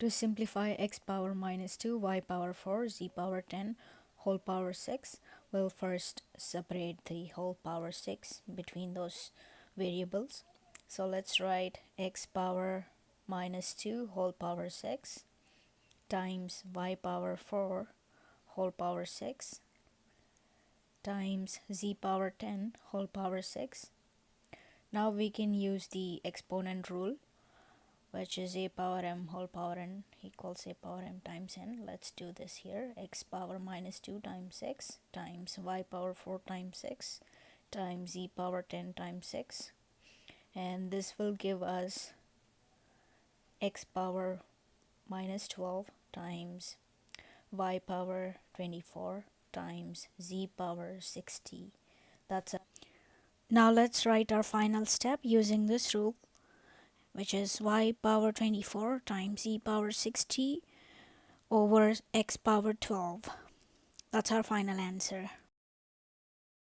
To simplify x power minus 2, y power 4, z power 10, whole power 6, we'll first separate the whole power 6 between those variables. So let's write x power minus 2 whole power 6 times y power 4 whole power 6 times z power 10 whole power 6. Now we can use the exponent rule which is a power m whole power n equals a power m times n. Let's do this here. x power minus 2 times 6 times y power 4 times 6 times z power 10 times 6 and this will give us x power minus 12 times y power 24 times z power 60 that's a now let's write our final step using this rule which is y power 24 times e power 60 over x power 12 that's our final answer